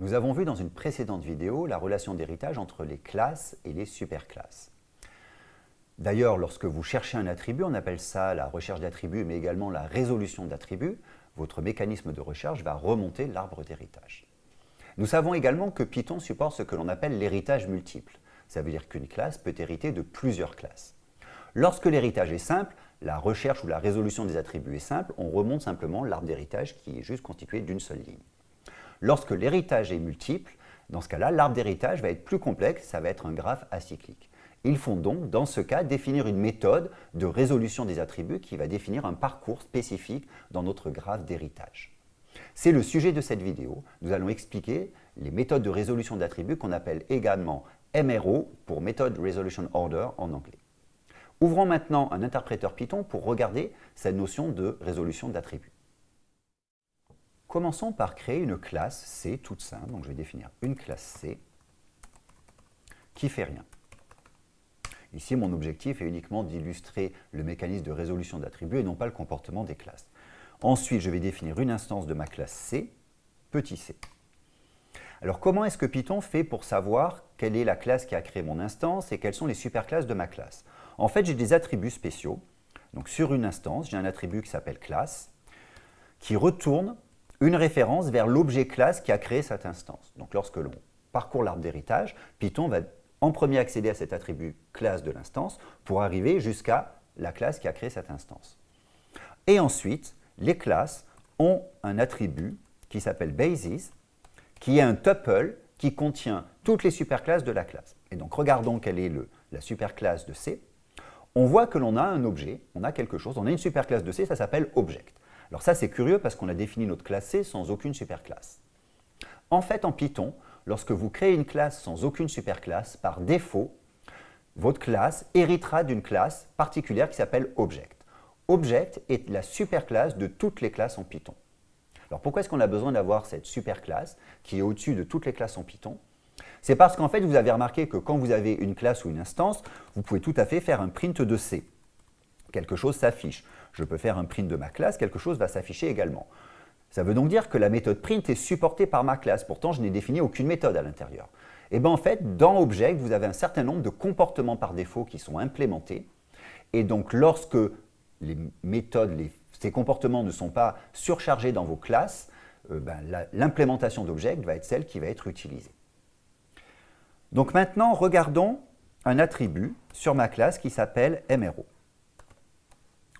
Nous avons vu dans une précédente vidéo la relation d'héritage entre les classes et les superclasses. D'ailleurs, lorsque vous cherchez un attribut, on appelle ça la recherche d'attributs, mais également la résolution d'attributs, votre mécanisme de recherche va remonter l'arbre d'héritage. Nous savons également que Python supporte ce que l'on appelle l'héritage multiple. Ça veut dire qu'une classe peut hériter de plusieurs classes. Lorsque l'héritage est simple, la recherche ou la résolution des attributs est simple, on remonte simplement l'arbre d'héritage qui est juste constitué d'une seule ligne. Lorsque l'héritage est multiple, dans ce cas-là, l'arbre d'héritage va être plus complexe, ça va être un graphe acyclique. Il faut donc, dans ce cas, définir une méthode de résolution des attributs qui va définir un parcours spécifique dans notre graphe d'héritage. C'est le sujet de cette vidéo. Nous allons expliquer les méthodes de résolution d'attributs qu'on appelle également MRO pour Method Resolution Order en anglais. Ouvrons maintenant un interpréteur Python pour regarder cette notion de résolution d'attributs. Commençons par créer une classe C toute simple. Donc je vais définir une classe C qui fait rien. Ici, mon objectif est uniquement d'illustrer le mécanisme de résolution d'attributs et non pas le comportement des classes. Ensuite, je vais définir une instance de ma classe C, petit c. Alors, comment est-ce que Python fait pour savoir quelle est la classe qui a créé mon instance et quelles sont les superclasses de ma classe? En fait, j'ai des attributs spéciaux. Donc, sur une instance, j'ai un attribut qui s'appelle classe, qui retourne une référence vers l'objet classe qui a créé cette instance. Donc lorsque l'on parcourt l'arbre d'héritage, Python va en premier accéder à cet attribut classe de l'instance pour arriver jusqu'à la classe qui a créé cette instance. Et ensuite, les classes ont un attribut qui s'appelle basis, qui est un tuple qui contient toutes les superclasses de la classe. Et donc regardons quelle est la superclasse de C. On voit que l'on a un objet, on a quelque chose, on a une superclasse de C, ça s'appelle object. Alors ça, c'est curieux parce qu'on a défini notre classe C sans aucune superclasse. En fait, en Python, lorsque vous créez une classe sans aucune superclasse, par défaut, votre classe héritera d'une classe particulière qui s'appelle Object. Object est la superclasse de toutes les classes en Python. Alors pourquoi est-ce qu'on a besoin d'avoir cette superclasse qui est au-dessus de toutes les classes en Python? C'est parce qu'en fait, vous avez remarqué que quand vous avez une classe ou une instance, vous pouvez tout à fait faire un print de C. Quelque chose s'affiche je peux faire un print de ma classe, quelque chose va s'afficher également. Ça veut donc dire que la méthode print est supportée par ma classe, pourtant je n'ai défini aucune méthode à l'intérieur. Et eh bien en fait, dans Object, vous avez un certain nombre de comportements par défaut qui sont implémentés. Et donc lorsque les méthodes, ces comportements ne sont pas surchargés dans vos classes, euh, ben, l'implémentation d'Object va être celle qui va être utilisée. Donc maintenant, regardons un attribut sur ma classe qui s'appelle MRO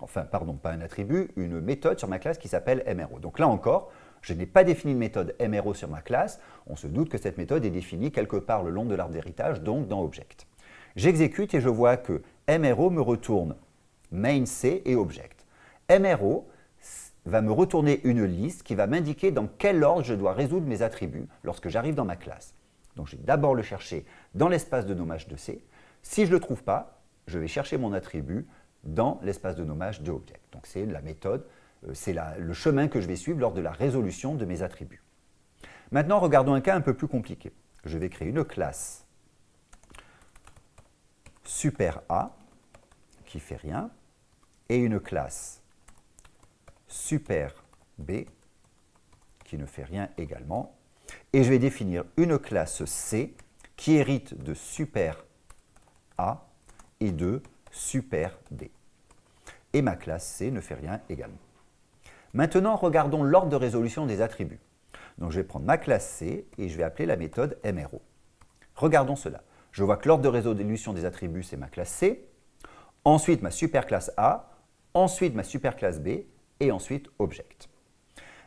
enfin, pardon, pas un attribut, une méthode sur ma classe qui s'appelle MRO. Donc là encore, je n'ai pas défini de méthode MRO sur ma classe, on se doute que cette méthode est définie quelque part le long de l'arbre d'héritage, donc dans Object. J'exécute et je vois que MRO me retourne main C et Object. MRO va me retourner une liste qui va m'indiquer dans quel ordre je dois résoudre mes attributs lorsque j'arrive dans ma classe. Donc je vais d'abord le chercher dans l'espace de nommage de C. Si je ne le trouve pas, je vais chercher mon attribut dans l'espace de nommage de object. Donc c'est la méthode, euh, c'est le chemin que je vais suivre lors de la résolution de mes attributs. Maintenant, regardons un cas un peu plus compliqué. Je vais créer une classe super A qui fait rien et une classe super B qui ne fait rien également. Et je vais définir une classe C qui hérite de super A et de super D et ma classe C ne fait rien également. Maintenant, regardons l'ordre de résolution des attributs. Donc je vais prendre ma classe C et je vais appeler la méthode MRO. Regardons cela. Je vois que l'ordre de résolution des attributs, c'est ma classe C, ensuite ma superclasse A, ensuite ma superclasse B et ensuite Object.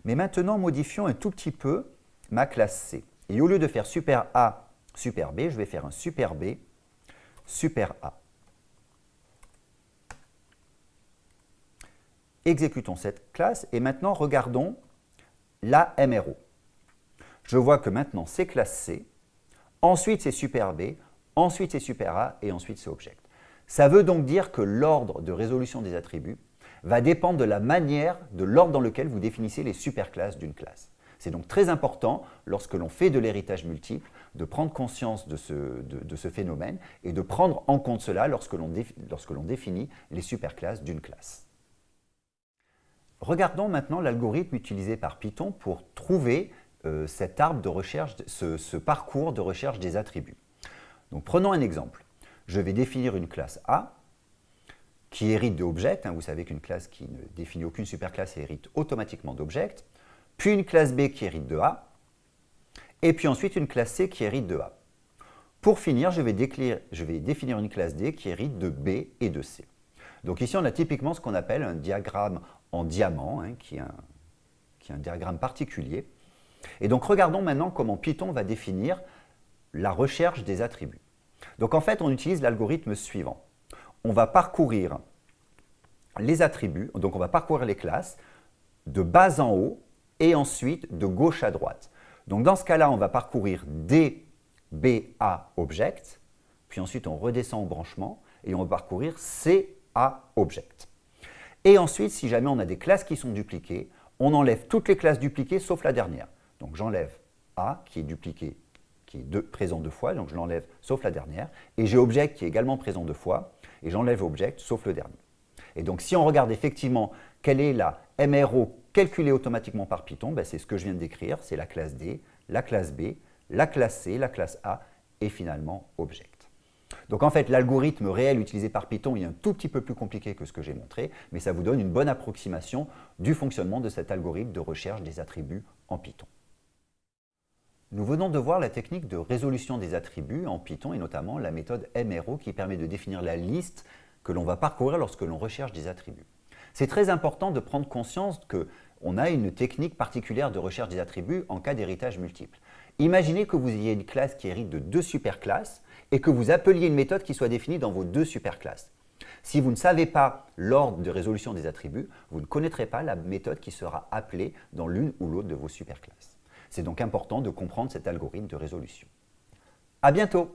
Mais maintenant, modifions un tout petit peu ma classe C. Et au lieu de faire super A, super B, je vais faire un super B, super A. Exécutons cette classe et maintenant regardons la MRO. Je vois que maintenant c'est classe C, ensuite c'est super B, ensuite c'est super A et ensuite c'est object. Ça veut donc dire que l'ordre de résolution des attributs va dépendre de la manière, de l'ordre dans lequel vous définissez les superclasses d'une classe. C'est donc très important, lorsque l'on fait de l'héritage multiple, de prendre conscience de ce, de ce, phénomène et de prendre en compte cela lorsque l'on définit les superclasses d'une classe. Regardons maintenant l'algorithme utilisé par Python pour trouver euh, cet arbre de recherche, ce, parcours de recherche des attributs. Donc prenons un exemple. Je vais définir une classe A qui hérite de object. Hein. vous savez qu'une classe qui ne définit aucune superclasse hérite automatiquement d'object. Puis une classe B qui hérite de A. Et puis ensuite une classe C qui hérite de A. Pour finir, je vais, définir une classe D qui hérite de B et de C. Donc ici, on a typiquement ce qu'on appelle un diagramme en diamant, hein, qui, est un, diagramme particulier. Et donc, regardons maintenant comment Python va définir la recherche des attributs. Donc, en fait, on utilise l'algorithme suivant. On va parcourir les attributs, donc on va parcourir les classes de bas en haut et ensuite de gauche à droite. Donc, dans ce cas-là, on va parcourir D, B, A, Object, puis ensuite on redescend au branchement et on va parcourir C, A, Object. Et ensuite, si jamais on a des classes qui sont dupliquées, on enlève toutes les classes dupliquées sauf la dernière. Donc j'enlève A qui est dupliqué, qui est présent deux fois, donc je l'enlève sauf la dernière. Et j'ai Object qui est également présent deux fois, et j'enlève Object sauf le dernier. Et donc si on regarde effectivement quelle est la MRO calculée automatiquement par Python, ben, c'est ce que je viens de décrire, c'est la classe D, la classe B, la classe C, la classe A et finalement Object. Donc en fait, l'algorithme réel utilisé par Python est un tout petit peu plus compliqué que ce que j'ai montré, mais ça vous donne une bonne approximation du fonctionnement de cet algorithme de recherche des attributs en Python. Nous venons de voir la technique de résolution des attributs en Python et notamment la méthode MRO qui permet de définir la liste que l'on va parcourir lorsque l'on recherche des attributs. C'est très important de prendre conscience qu'on a une technique particulière de recherche des attributs en cas d'héritage multiple. Imaginez que vous ayez une classe qui hérite de deux superclasses et que vous appeliez une méthode qui soit définie dans vos deux superclasses. Si vous ne savez pas l'ordre de résolution des attributs, vous ne connaîtrez pas la méthode qui sera appelée dans l'une ou l'autre de vos superclasses. C'est donc important de comprendre cet algorithme de résolution. À bientôt